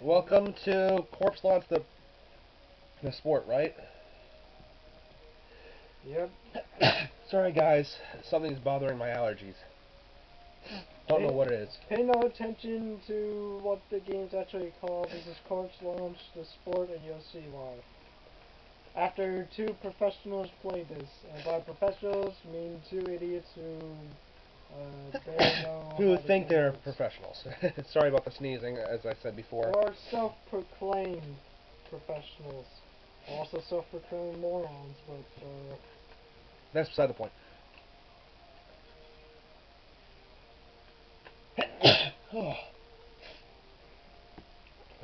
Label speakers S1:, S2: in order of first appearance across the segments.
S1: Welcome to Corpse Launch, the the sport, right?
S2: Yep.
S1: Sorry, guys. Something's bothering my allergies. Don't know what it is.
S2: Pay no attention to what the game's actually called. This is Corpse Launch, the sport, and you'll see why. After two professionals played this, and by professionals, I mean two idiots who
S1: Who think they're professionals. Sorry about the sneezing, as I said before.
S2: Or self-proclaimed professionals. Also self-proclaimed morons, but uh,
S1: That's beside the point. oh.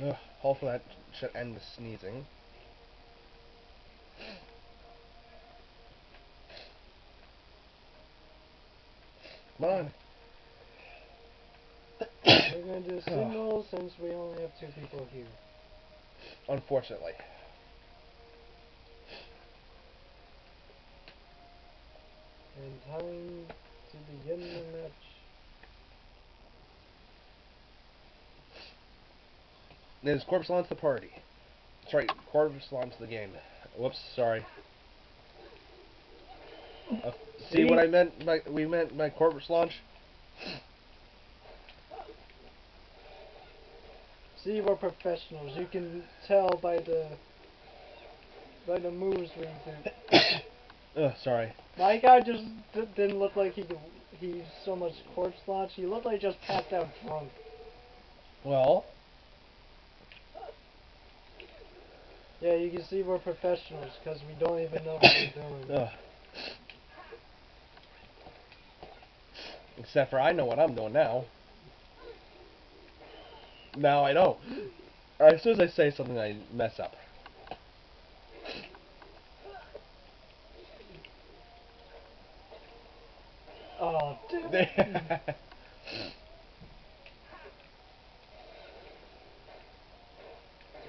S1: Ugh, hopefully that should end the sneezing. On.
S2: we're gonna do signals since we only have two people here.
S1: Unfortunately.
S2: And time to begin the match.
S1: Is Corpse Launch the party? Sorry, Corpse Launch the game. Whoops, sorry. Uh, see, what I meant by we meant by Corpse Launch?
S2: See, we're professionals. You can tell by the by the moves we do.
S1: Ugh, sorry.
S2: My guy just d- didn't look like he. He's so much corpse launch. He looked like he just passed out drunk.
S1: Well,
S2: Yeah, you can see we're professionals because we don't even know what we're doing.
S1: ugh. Except for I know what I'm doing now. Now I know. As soon as I say something, I mess up.
S2: Oh, dude.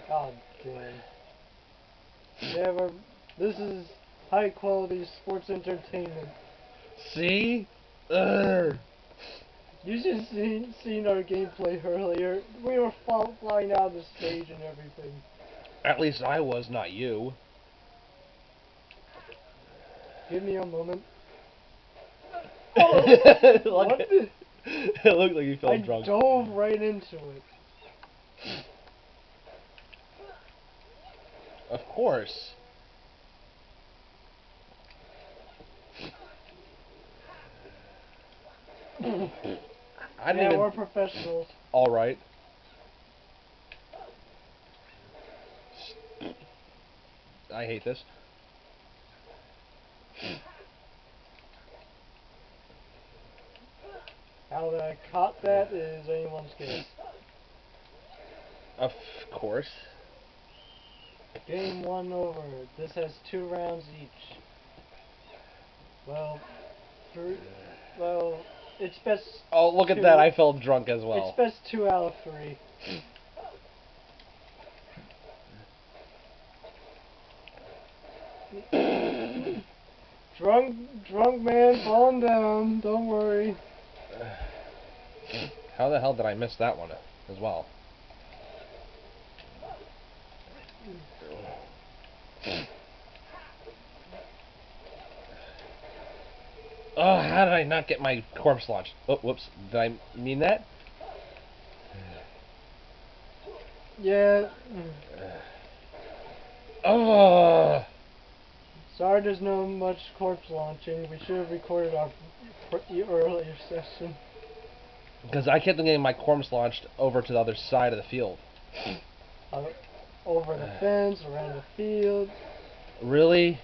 S2: God damn. Yeah, we're, this is high quality sports entertainment.
S1: See?
S2: You should seen seen our gameplay earlier. We were fall, flying out of the stage and everything.
S1: At least I was, not you.
S2: Give me a moment.
S1: Look oh,
S2: what?
S1: at- it looked like you felt
S2: I
S1: drunk.
S2: dove right into it.
S1: Of course. I didn't
S2: yeah,
S1: even.
S2: we're professionals.
S1: All right. I hate this.
S2: How I caught that is anyone's guess.
S1: Of course.
S2: Game one over. This has two rounds each. Well, three. Well, it's best.
S1: Oh, look at
S2: Two.
S1: that! I felt drunk as well.
S2: It's best two out of three. drunk, drunk man, calm down. Don't worry.
S1: How the hell did I miss that one as well? Oh, how did I not get my corpse launched? Oh, whoops. Did I mean that?
S2: Yeah.
S1: Oh,
S2: Sorry, there's no much corpse launching. We should have recorded our earlier session.
S1: because I kept getting my corpse launched over to the other side of the field.
S2: Uh, over the fence, around the field.
S1: Really?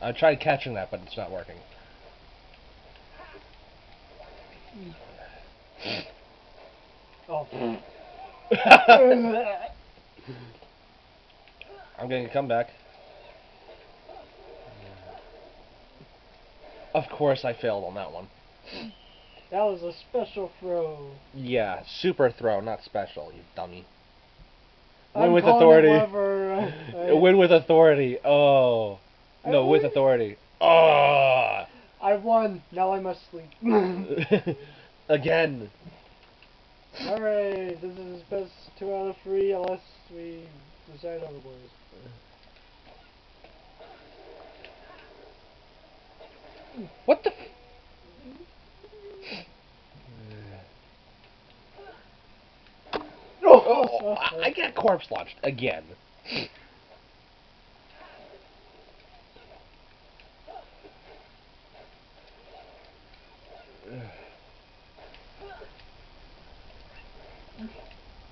S1: I tried catching that, but it's not working.
S2: Oh.
S1: I'm getting a comeback. Of course, I failed on that one.
S2: that was a special throw.
S1: Yeah, super throw, not special, you dummy. Win
S2: I'm
S1: with authority. Win with authority. Oh. No, with authority. Oh.
S2: I won. Now I must sleep.
S1: Again.
S2: Alright, this is best two out of three unless we decide otherwise.
S1: What the? F oh, oh I I get corpse launched again.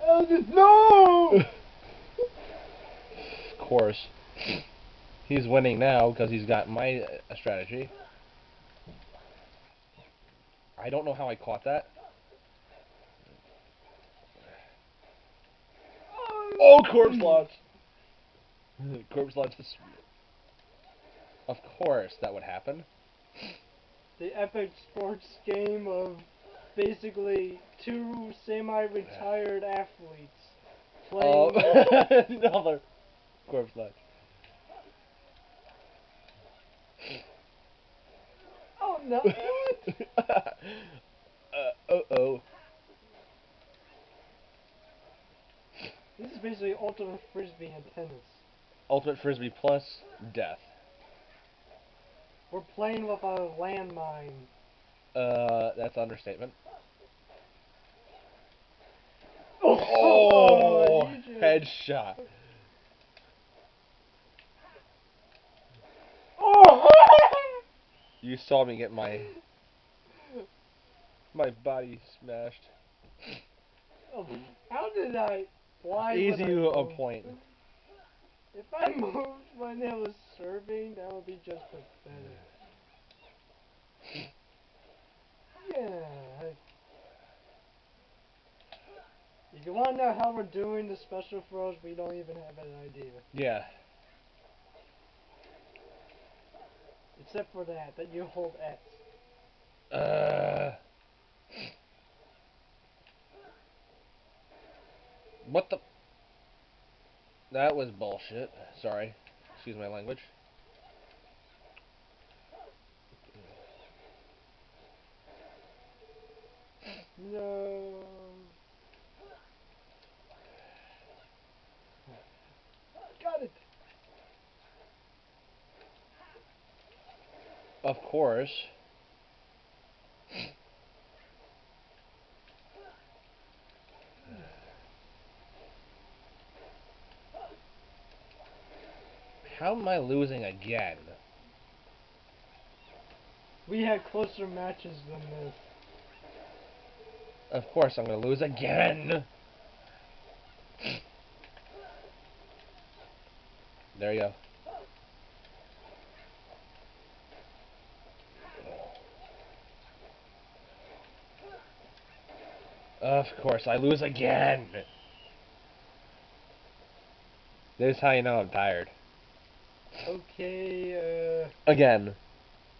S2: Oh, just no!
S1: of course. He's winning now because he's got my uh, strategy. I don't know how I caught that. Oh, corpse launch! corpse launch Of course that would happen.
S2: The epic sports game of basically two semi-retired athletes
S1: Oh,
S2: playing.
S1: another corpse launch.
S2: oh no!
S1: uh, uh oh.
S2: This is basically ultimate frisbee and tennis.
S1: Ultimate Frisbee plus death.
S2: We're playing with a landmine.
S1: Uh, that's understatement.
S2: Oh,
S1: Oh, headshot.
S2: Oh!
S1: You saw me get my my body smashed.
S2: Oh, How did I fly?
S1: Easy a point.
S2: If I moved when it was serving, that would be just pathetic. Yeah. If you want to know how we're doing the special throws, we don't even have an idea.
S1: Yeah.
S2: Except for that, that you hold X.
S1: Uh. What the? That was bullshit. Sorry. Excuse my language.
S2: No. Got it.
S1: Of course. How am I losing again?
S2: We had closer matches than this.
S1: Of course I'm gonna lose again. There you go. Of course, I lose again. This is how you know I'm tired.
S2: Okay,
S1: Again.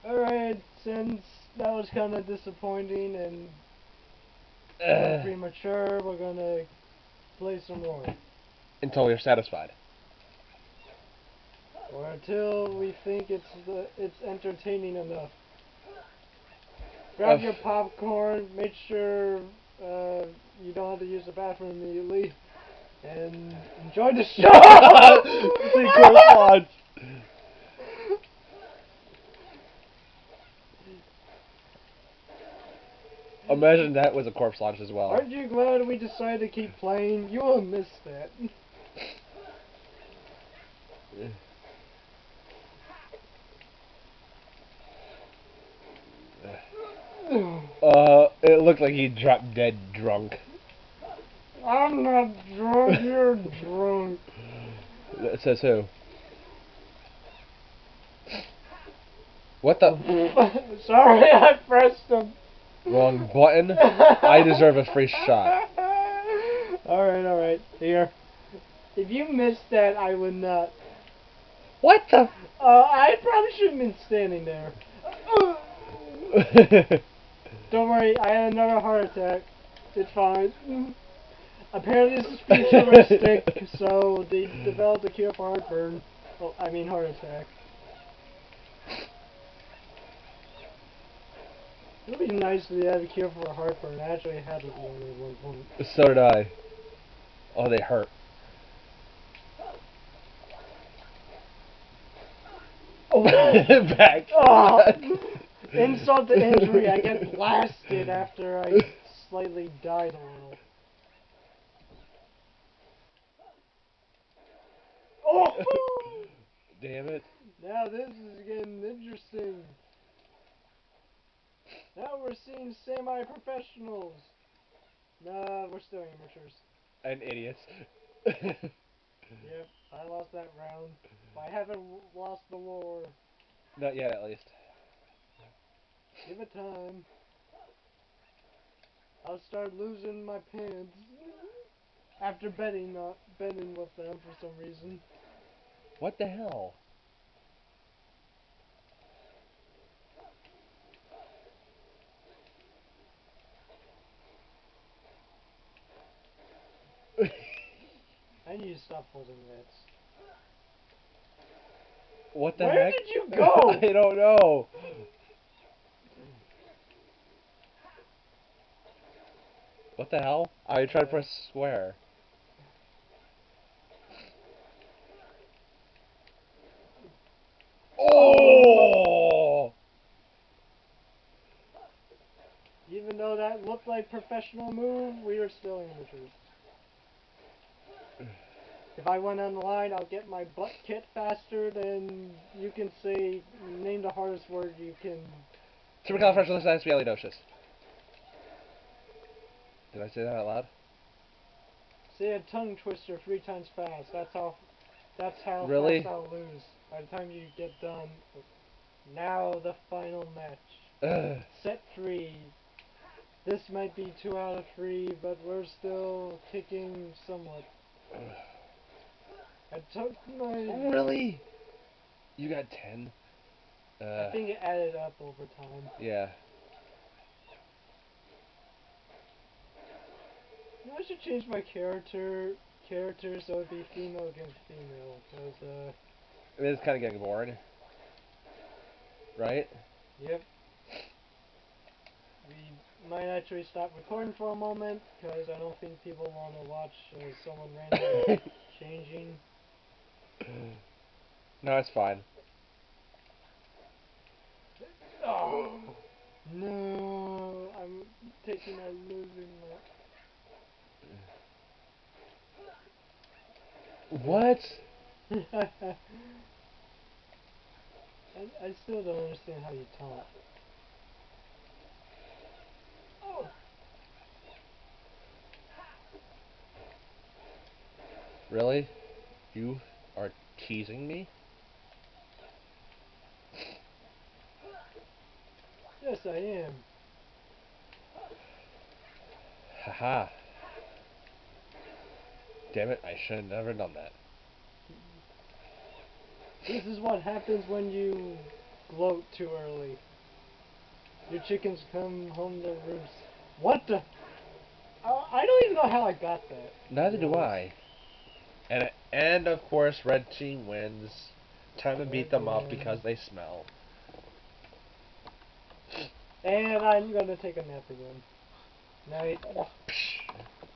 S2: uh, alright, since that was kind of disappointing and
S1: Ugh.
S2: premature, we're gonna play some more.
S1: until we're satisfied.
S2: Or until we think it's the, it's entertaining enough. Grab your popcorn, make sure uh, you don't have to use the bathroom immediately, and enjoy the show!
S1: See launch. Imagine that was a corpse launch as well.
S2: Aren't you glad we decided to keep playing? You will miss that.
S1: Uh, it looked like he dropped dead drunk.
S2: I'm not drunk, you're drunk.
S1: It says who? What the?
S2: Sorry, I pressed him.
S1: Wrong button? I deserve a free shot.
S2: Alright, alright. Here. If you missed that, I would not.
S1: What the?
S2: Uh, I probably shouldn't have been standing there. Don't worry, I had another heart attack. It's fine. Apparently this is futuristic, so they developed a cure for heartburn. Oh, I mean heart attack. It would be nice if they had a cure for a heartburn. I actually had one at one point.
S1: So did I. Oh, they hurt.
S2: Oh,
S1: Back.
S2: Oh. insult to injury. I get blasted after I slightly died a little. Oh!
S1: Damn it.
S2: Now this is getting interesting. Now we're seeing semi-professionals. Nah, we're still amateurs.
S1: And idiots.
S2: Yep, I lost that round. I haven't lost the war.
S1: Not yet, at least.
S2: Give it time. I'll start losing my pants after betting not betting with them for some reason.
S1: What the hell?
S2: I need to stop holding reds.
S1: What the
S2: Where
S1: heck?
S2: did you go?
S1: I don't know. What the hell? I tried to press square. Oh!
S2: Even though that looked like professional move, we are still amateurs. If I went on the line, I'll get my butt kicked faster than you can say. Name the hardest word you can.
S1: Supercalifragilisticexpialidocious. Did I say that out loud?
S2: Say a tongue twister three times fast. That's how. That's how
S1: Really?
S2: fast I'll lose. By the time you get done. Now the final match.
S1: Ugh.
S2: Set three. This might be two out of three, but we're still kicking somewhat. I took my.
S1: Really? You got 10?
S2: I
S1: Uh,
S2: think it added up over time.
S1: yeah.
S2: You know, I should change my character character so it'd be female against female. Cause uh,
S1: It is kind of getting boring. Right?
S2: yep. We might actually stop recording for a moment because I don't think people want to watch uh, someone randomly changing.
S1: No, it's fine.
S2: Oh no! I'm taking a losing
S1: What?
S2: I, I still don't understand how you taunt. Oh.
S1: Really? You are teasing me?
S2: Yes, I am.
S1: Haha. Damn it, I should have never done that.
S2: This is what happens when you gloat too early. Your chickens come home to roost. What the? I I don't even know how I got that.
S1: Neither do I. And and of course, red team wins. Time to beat them up because they smell.
S2: And I'm gonna take a nap again. Night.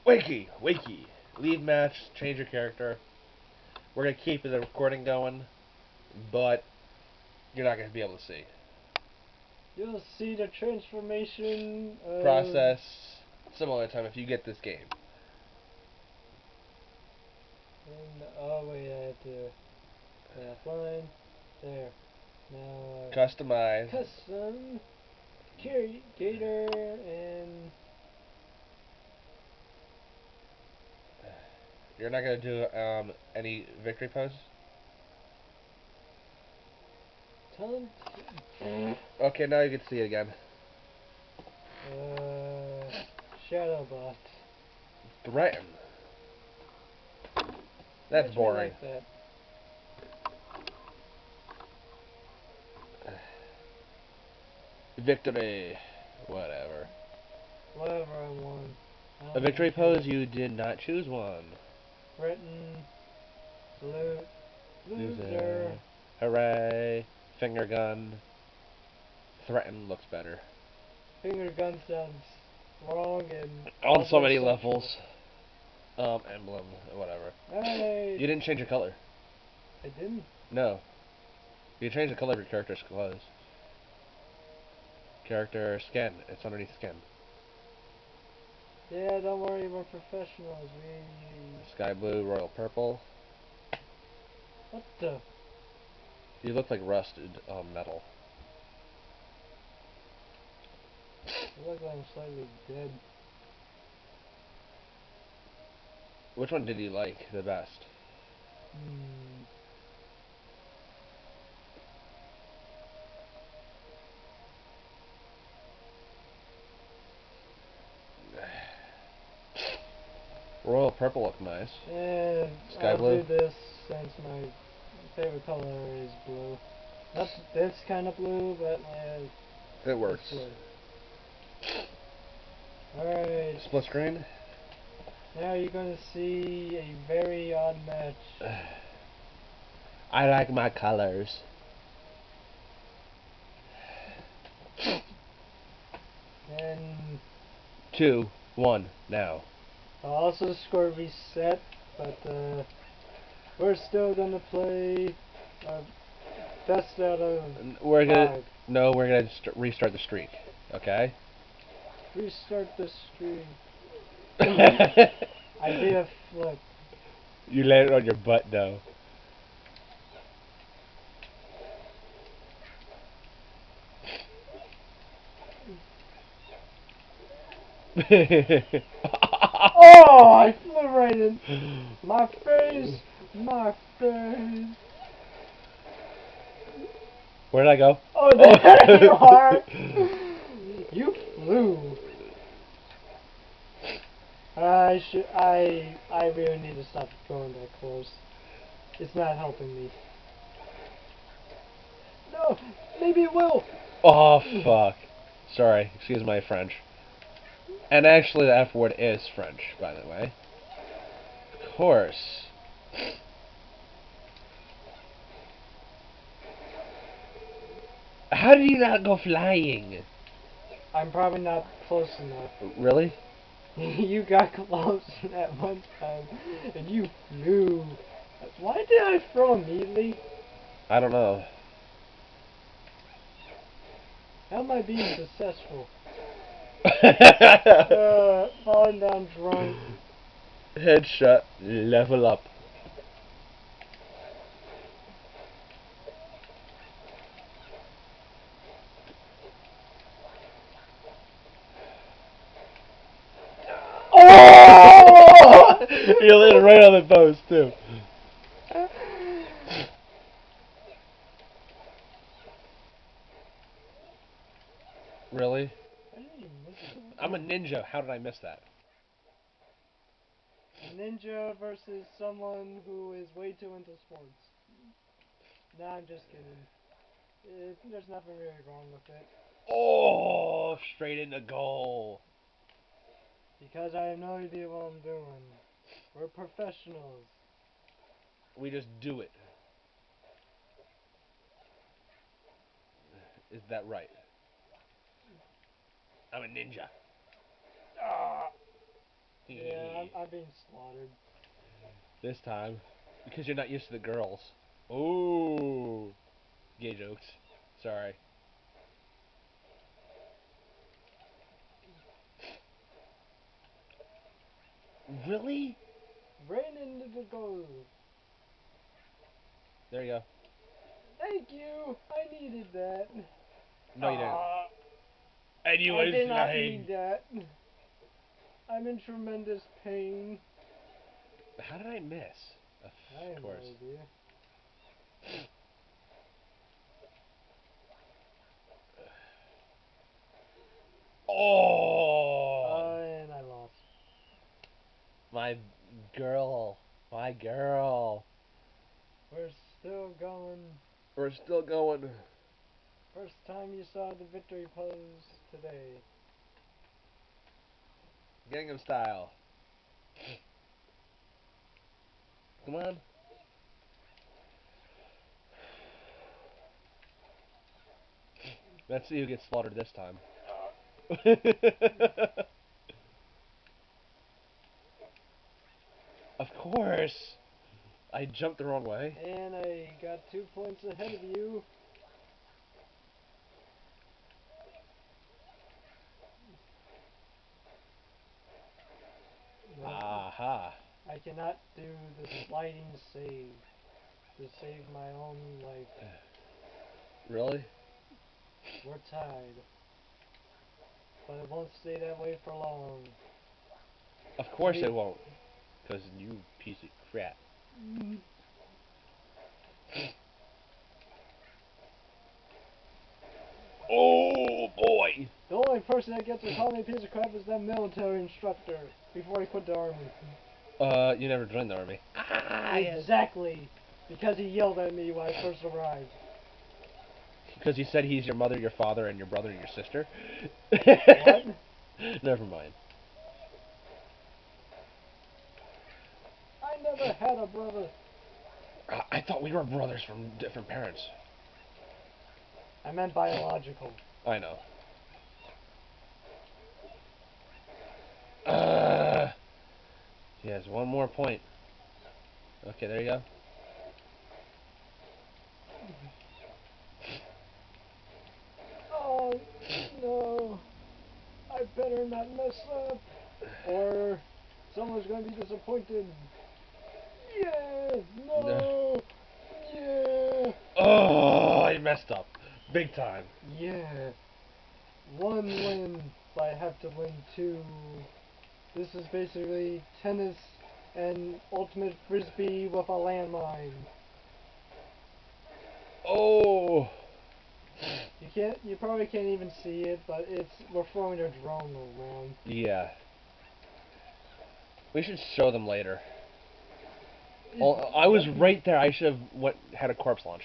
S1: Wakey, wakey. Leave match, change your character. We're gonna keep the recording going, but you're not gonna be able to see.
S2: You'll see the transformation of
S1: Process similar time if you get this game.
S2: And, oh wait, I have to stay offline. There. Now. Uh,
S1: Customize.
S2: custom. Carry Gator and
S1: You're not gonna do um any victory pose?
S2: Taunt.
S1: Okay, now you can see it again.
S2: Uh, Shadowbot.
S1: Threaten. That's boring.
S2: Like that.
S1: Victory. Whatever.
S2: Whatever I won. I
S1: A victory pose, you did not choose one.
S2: Threaten. Salute. Loser.
S1: Hooray. Finger gun. Threaten looks better.
S2: finger gun sounds wrong and
S1: On so many levels. Um, emblem, whatever.
S2: Hey,
S1: You didn't change your color.
S2: I didn't.
S1: No. You changed the color of your character's clothes. Character skin. It's underneath skin.
S2: Yeah, don't worry, we're professionals. We.
S1: Sky blue, royal purple.
S2: What the?
S1: You look like rusted um, metal.
S2: I look like I'm slightly dead.
S1: Which one did you like the best?
S2: Hmm.
S1: Royal purple looked nice.
S2: Eh,
S1: Sky
S2: I'll
S1: blue?
S2: do this since my favorite color is blue. That's this kind of blue, but
S1: It works.
S2: Alright,
S1: Split screen.
S2: Now you're gonna see a very odd match.
S1: I like my colors.
S2: And
S1: Two, one, now.
S2: I'll also score reset, but uh, we're still gonna play our best out of
S1: We're gonna no, we're gonna restart the streak. Okay.
S2: Restart the stream. I did a flip.
S1: you landed on your butt though.
S2: Oh, I flew right in my face, my face.
S1: Where did I go?
S2: Oh, there you are. You flew. I should. I. I really need to stop going that close. It's not helping me. No, maybe it will.
S1: Oh fuck. Sorry, excuse my French. And actually, the F word is French, by the way. Of course. How did you not go flying?
S2: I'm probably not close enough.
S1: Really?
S2: you got close at one time, and you flew. Why did I throw immediately?
S1: I don't know.
S2: How am I being successful? Uh, falling down drunk.
S1: Headshot, level up.
S2: Oh!
S1: you landed right on the post too. Really?
S2: I didn't even miss it.
S1: I'm a ninja. How did I miss that?
S2: ninja versus someone who is way too into sports. Nah, I'm just kidding. It, there's nothing really wrong with it.
S1: Oh, straight into goal.
S2: Because I have no idea what I'm doing. We're professionals.
S1: We just do it. Is that right? I'm a ninja.
S2: Ah, yeah, I'm, I'm being slaughtered.
S1: This time, because you're not used to the girls. Ooh, gay jokes. Sorry. Really?
S2: Ran into the goal.
S1: There you go.
S2: Thank you. I needed that.
S1: No, you didn't.
S2: Ah,
S1: And you
S2: I
S1: was
S2: did not
S1: lying.
S2: need that. I'm in tremendous pain.
S1: How did I miss? Of
S2: I have no
S1: course.
S2: idea.
S1: Oh,
S2: Uh, and I lost.
S1: my girl, my girl.
S2: We're still going.
S1: We're still going.
S2: First time you saw the victory pose today.
S1: Gangnam Style. Come on. Let's see who gets slaughtered this time. of course. I jumped the wrong way.
S2: And I got two points ahead of you.
S1: Aha.
S2: I cannot do the sliding save to save my own life.
S1: Really?
S2: We're tied. But it won't stay that way for long.
S1: Of course it won't. Because you piece of crap. Oh boy!
S2: The only person that gets to call me a piece of crap is that military instructor before he quit the army.
S1: Uh, you never joined the army. Ah,
S2: Exactly. Because he yelled at me when I first arrived.
S1: Because he said he's your mother, your father, and your brother and your sister.
S2: What?
S1: Never mind.
S2: I never had a brother.
S1: I thought we were brothers from different parents.
S2: I meant biological.
S1: I know. Uh, yes, one more point. Okay, there you go.
S2: Oh, no. I better not mess up. Or someone's going to be disappointed. Yeah, no. Yeah.
S1: Oh, I messed up. Big time.
S2: Yeah. One win, but I have to win two. This is basically tennis and ultimate frisbee with a landmine.
S1: Oh.
S2: You can't. You probably can't even see it, but it's we're throwing a drone around.
S1: Yeah. We should show them later. Oh, I was right there. I should have went had a corpse launch.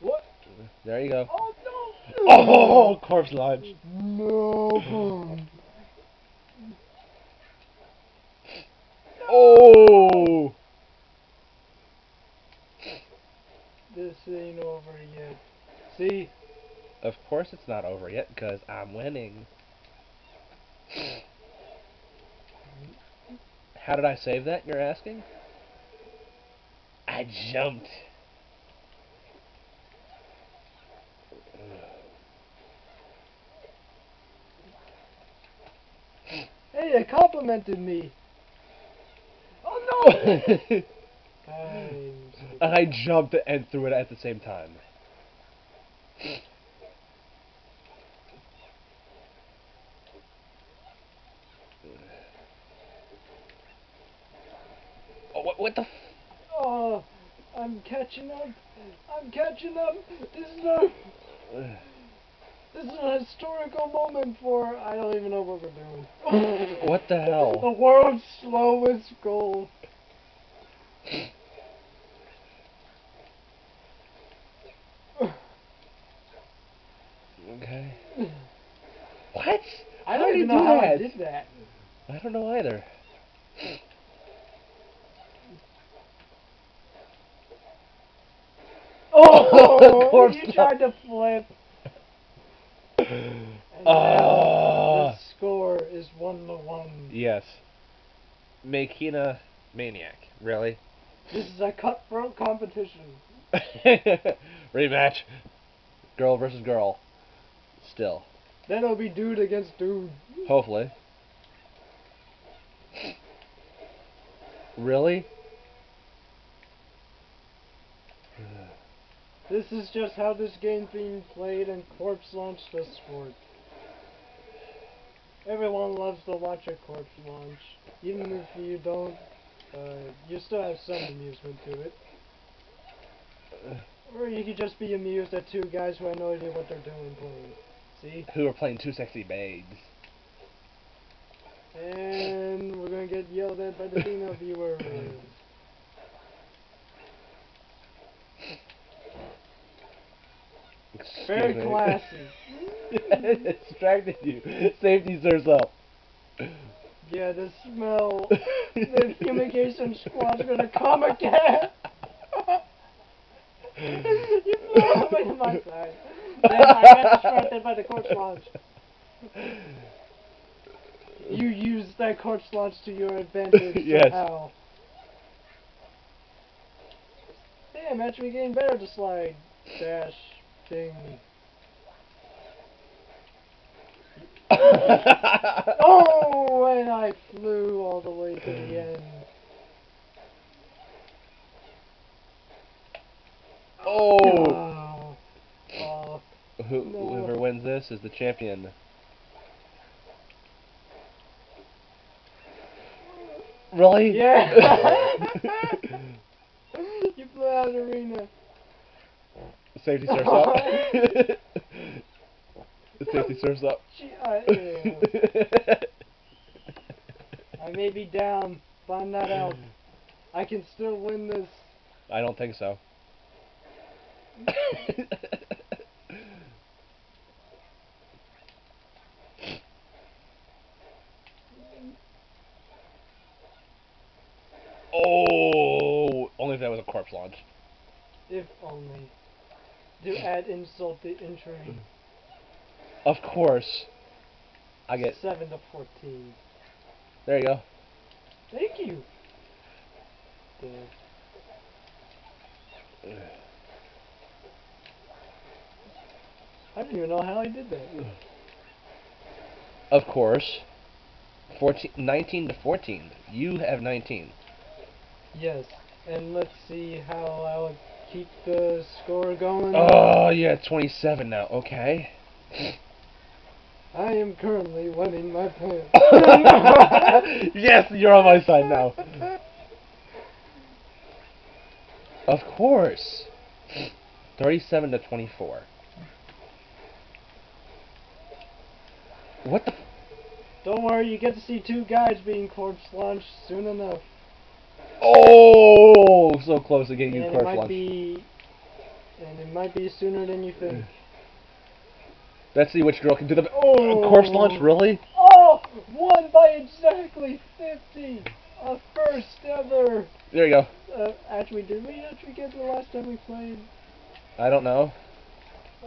S2: What?
S1: There you go.
S2: Oh no!
S1: Oh, corpse launch.
S2: No!
S1: Oh.
S2: This ain't over yet. See?
S1: Of course it's not over yet because I'm winning. How did I save that? You're asking. I jumped.
S2: Hey, it complimented me. Oh no! and
S1: I jumped and threw it at the same time. Oh, what, what the? F-
S2: Oh, I'm catching up. I'm catching up. This is a this is a historical moment for I don't even know what we're doing.
S1: what the hell?
S2: The world's slowest goal.
S1: Okay. What?
S2: I don't even
S1: you
S2: know
S1: do
S2: how I
S1: that?
S2: did that.
S1: I don't know either.
S2: Oh,
S1: Corpse
S2: you tried to flip. Now
S1: Ah.
S2: the score is one to one.
S1: Yes. Makina Maniac. Really?
S2: This is a cutthroat competition.
S1: Rematch. Girl versus girl. Still.
S2: Then it'll be dude against dude.
S1: Hopefully. Really?
S2: This is just how this game's being played and Corpse launched the sport. Everyone loves to watch a corpse launch. Even if you don't, uh, you still have some amusement to it. Or you could just be amused at two guys who have no idea what they're doing playing. See?
S1: Who are playing two sexy babes?
S2: And we're gonna get yelled at by the female viewers. Very classy.
S1: it distracted you. Safety serves up.
S2: Yeah, the smell. The fumigation squad's gonna come again. you flew all the way to my side. Then I got distracted by the corpse launch. You used that corpse launch to your advantage
S1: Yes.
S2: Hey, I'm actually getting better to slide. Dash. Thing. Oh, and I flew all the way to the mm. end.
S1: oh!
S2: Oh. Oh.
S1: Who,
S2: No.
S1: Whoever wins this is the champion. Really?
S2: Yeah. you blew out of the.
S1: Safety surfs up. the Safety surfs up.
S2: Gee, I, yeah. I may be down, but I'm not out. I can still win this.
S1: I don't think so. oh, only if that was a corpse launch.
S2: If only. To add insult to injury.
S1: Of course. I get.
S2: 7 to 14.
S1: There you go.
S2: Thank you. Duh. I don't even know how I did that.
S1: Of course. 14, 19 to 14. You have 19.
S2: Yes, and let's see how I'll keep the score going.
S1: Oh, you're 27 now. Okay.
S2: I am currently winning my pants.
S1: yes, you're on my side now. Of course. 37 to 24. What the?
S2: Don't worry, you get to see two guys being corpse launched soon enough.
S1: Oh, so close to getting you
S2: and it
S1: corpse
S2: might be, and it might be sooner than you think.
S1: Let's see which girl can do the
S2: Oh.
S1: corpse launch. Really?
S2: Oh, won by exactly 50. A first ever.
S1: There you go.
S2: Uh, actually, did we actually get the last time we played?
S1: I don't know.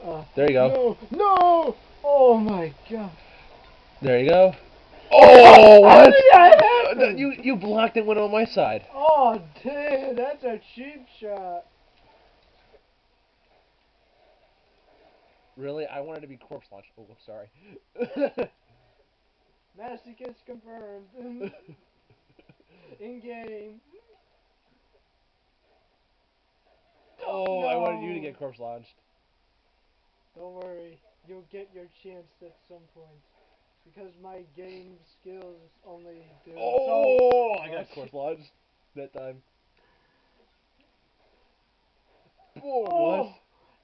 S2: Uh,
S1: There you go.
S2: No, no. Oh my god.
S1: There you go. Oh,
S2: How
S1: what?
S2: That?
S1: You you blocked it. went on my side.
S2: Oh damn, that's a cheap shot.
S1: Really? I wanted to be corpse launched. Oh, I'm sorry.
S2: Masochist confirmed. In game.
S1: oh, I wanted you to get corpse launched.
S2: Don't worry, you'll get your chance at some point. Because my game skills only do
S1: Oh,
S2: so
S1: I got corpse launched that time. Oh,
S2: Oh,
S1: what?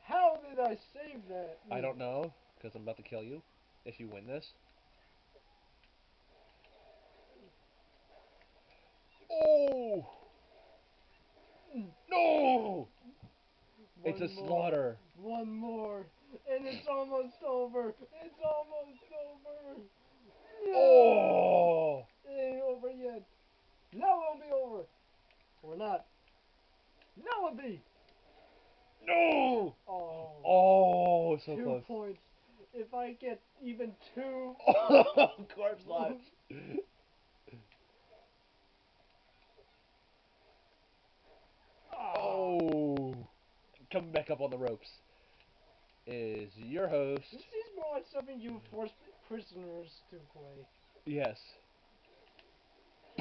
S2: how did I save that?
S1: I don't know, because I'm about to kill you if you win this. Oh! No! It's a
S2: more.
S1: slaughter.
S2: One more. And it's almost over. It's almost over. No.
S1: Oh!
S2: It ain't over yet. Now it'll be over. Or not. Now it'll be.
S1: No!
S2: Oh.
S1: Oh, so
S2: two
S1: close.
S2: points. If I get even two.
S1: Oh, corpse launch. Ah. Oh. Coming back up on the ropes is your host.
S2: This is more like something you force prisoners to play.
S1: Yes.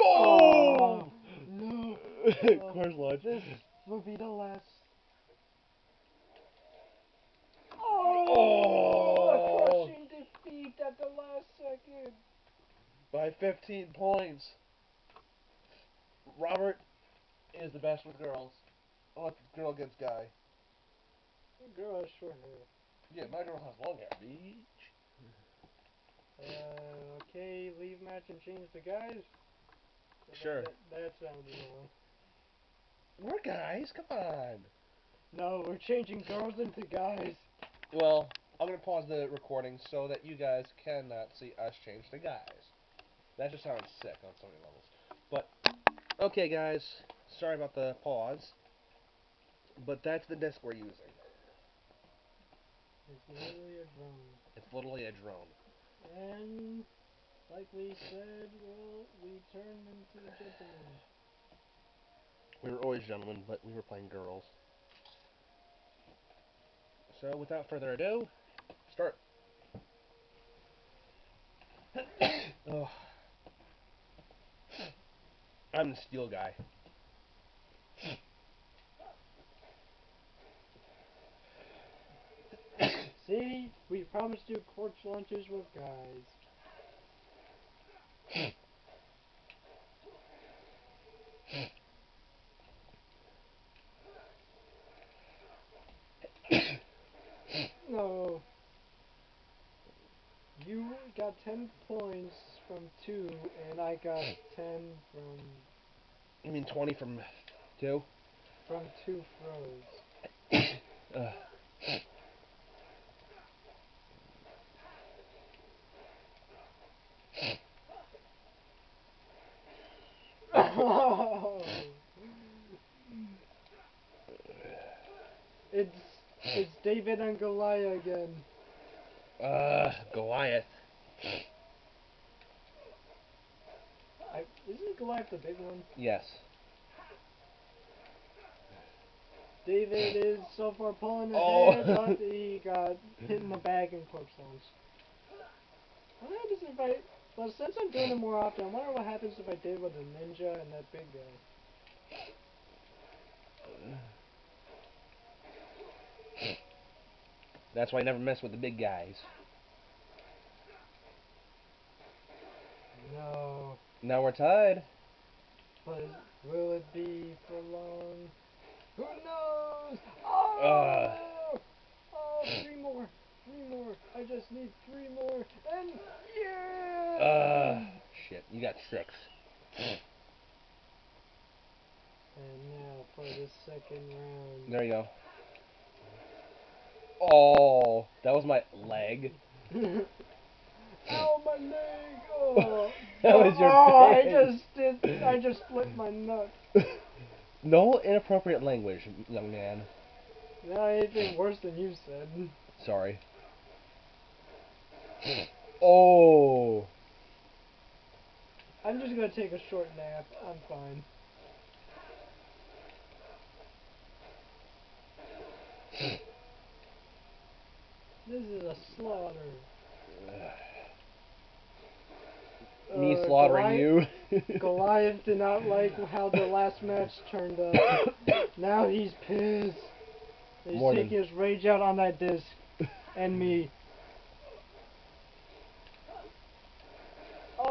S2: Oh,
S1: Boom!
S2: no.
S1: corpse launch.
S2: This will be the last.
S1: Oh.
S2: Oh, a crushing defeat at the last second.
S1: By 15 points. Robert is the best with girls. It's girl against guy.
S2: Girl has short hair.
S1: Yeah, my girl has long hair. Beach.
S2: Uh, okay, leave match and change the guys.
S1: Sure.
S2: That, that sounds annoying.
S1: We're guys, come on.
S2: No, we're changing girls into guys.
S1: Well, I'm gonna pause the recording so that you guys cannot see us change to guys. That just sounds sick on so many levels. But okay, guys, sorry about the pause. but that's the disc we're using.
S2: It's literally a drone.
S1: It's literally a drone.
S2: And like we said, well, we turned into gentlemen.
S1: We were always gentlemen, but we were playing girls. So, without further ado, start. Ugh. I'm the steel guy.
S2: See, we promised you corpse launches with guys. no. Oh. You got 10 points from 2, and I got 10 from
S1: You mean 20 from 2?
S2: from 2 throws.
S1: Ugh. Uh.
S2: it's it's David and Goliath again.
S1: Uh, Goliath.
S2: I, isn't Goliath the big one?
S1: Yes.
S2: David is so far pulling
S1: Oh.
S2: ahead, but he got hit in the back and corpse launch. What happens if I? Well, since I'm doing it more often, I wonder what happens if I did with a ninja and that big guy.
S1: That's why I never mess with the big guys.
S2: No,
S1: Now we're tied.
S2: but will it be for long? Who knows? Oh!
S1: Uh.
S2: oh, three more, three more. I just need three more, and yeah!
S1: Uh, shit. You got six.
S2: And now for the second round.
S1: There you go. Oh, that was my leg.
S2: Ow, my leg! Oh,
S1: That was your
S2: oh, I just did. I just split my nut.
S1: no inappropriate language, young man.
S2: Not anything worse than you said.
S1: Sorry. Oh.
S2: I'm just gonna take a short nap. I'm fine. This is a slaughter.
S1: Me
S2: Uh,
S1: slaughtering
S2: Goliath-
S1: you.
S2: Goliath did not like how the last match turned out. Now he's pissed. He's taking his rage out on that disc and me.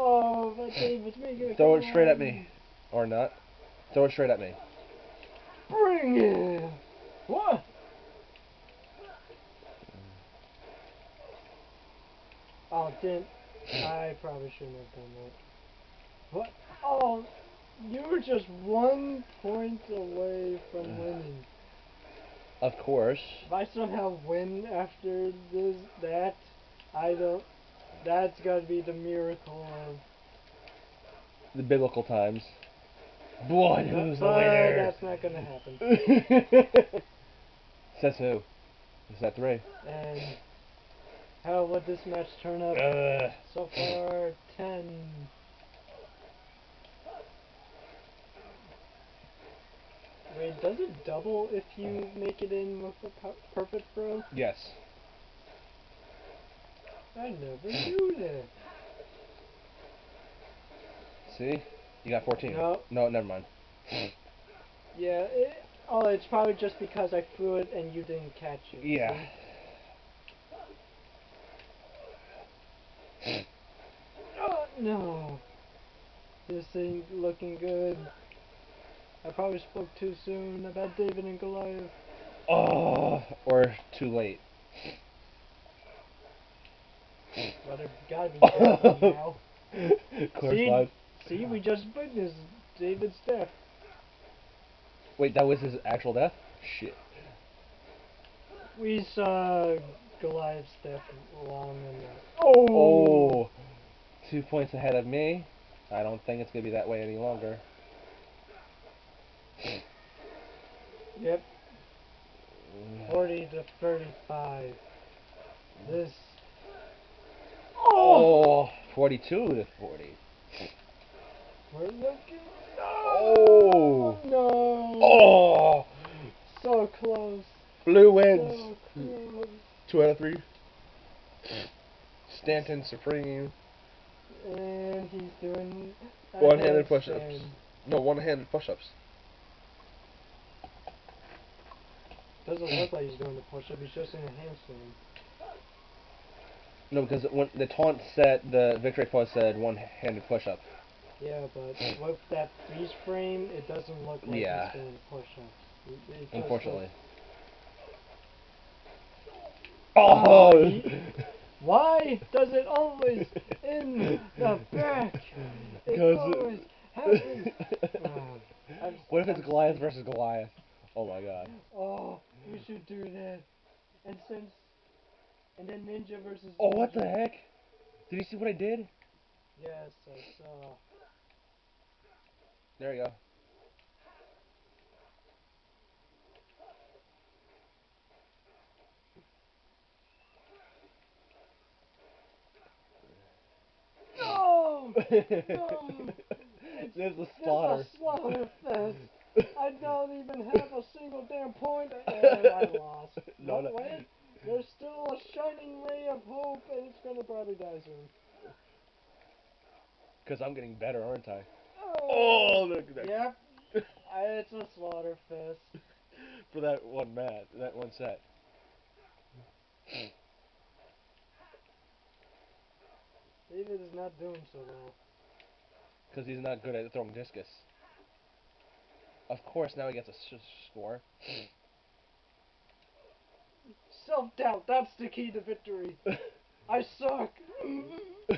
S2: Oh, but David's making a
S1: Throw it straight at me. Or not. Throw it straight at me.
S2: Bring it. What? Oh, didn't. I probably shouldn't have done that. What? Oh, you were just one point away from winning.
S1: Of course.
S2: If I somehow win after this, that, I don't. That's gotta be the miracle of.
S1: The biblical times. Boy, who's the winner?
S2: that's not gonna happen.
S1: Says who? Is that three?
S2: And how would this match turn out?
S1: Uh,
S2: So far, 10. Wait, does it double if you make it in with a perfect throw?
S1: yes.
S2: I never knew that.
S1: See? You got 14.
S2: No.
S1: No, never mind.
S2: Yeah, it, oh, it's probably just because I threw it and you didn't catch it.
S1: Yeah.
S2: Oh, no. This ain't looking good. I probably spoke too soon about David and Goliath.
S1: Oh, or too late.
S2: But it gotta be now.
S1: Course
S2: See?
S1: live.
S2: See, we just witnessed David's death.
S1: Wait, that was his actual death? Shit.
S2: We saw Goliath's death long enough.
S1: Oh, two points ahead of me. I don't think it's gonna be that way any longer.
S2: Yep. 40 to 35. This.
S1: Oh, 42 to 40.
S2: We're looking.
S1: Oh.
S2: No!
S1: Oh,
S2: So close.
S1: blue wins.
S2: So close.
S1: Two out of three. Stanton Supreme.
S2: And he's doing.
S1: One-handed push-ups. No, one-handed push-ups.
S2: Doesn't look like he's doing the push-up. He's just in a handstand.
S1: No, because when the taunt set, the victory pose said one-handed push-up.
S2: Yeah, but with that freeze frame, it doesn't look like
S1: Yeah.
S2: he's doing push-ups.
S1: Unfortunately.
S2: Oh, Why does it always in the back? It always happens. I'm-
S1: what if it's Goliath versus Goliath? Oh my god.
S2: Oh, you should do that. And since, and then Ninja versus.
S1: Oh, what the heck? Did you see what I did?
S2: Yes, I saw.
S1: There you go.
S2: No!
S1: There's a slaughter.
S2: It's a slaughter fest. I don't even have a single damn point, and I lost.
S1: No, no.
S2: There's still a shining ray of hope, and it's gonna probably die soon.
S1: Because I'm getting better, aren't I?
S2: Oh,
S1: Oh, look at that.
S2: Yep. I, it's a slaughter fest.
S1: For that one match, that one set.
S2: David is not doing so well.
S1: Because he's not good at throwing discus. Of course, now he gets a score.
S2: Self doubt, that's the key to victory. I suck.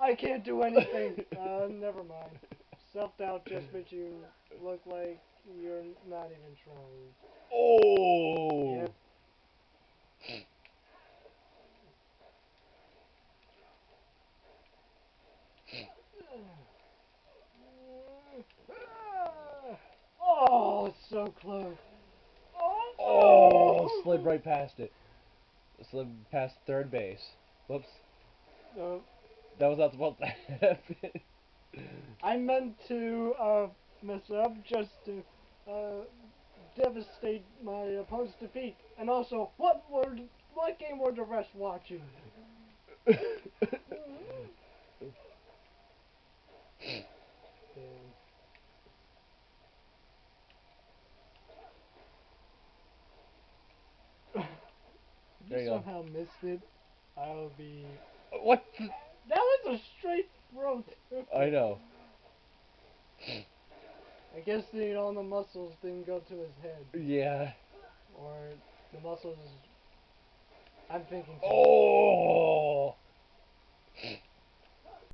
S2: I can't do anything. Uh, never mind. Self doubt just makes you look like you're not even trying.
S1: oh!
S2: Yep. Oh, it's so close.
S1: Oh, slid right past it. Slid past third base. Whoops.
S2: No,
S1: That was not supposed to happen.
S2: I meant to uh, mess up just to uh, devastate my opponent's defeat. And also, what were what game were the rest watching?
S1: There you go.
S2: somehow missed it, I'll be.
S1: what? the-
S2: That was a straight throat.
S1: I know.
S2: I guess the all the muscles didn't go to his head,
S1: Yeah.
S2: or the muscles. I'm thinking. too
S1: Oh!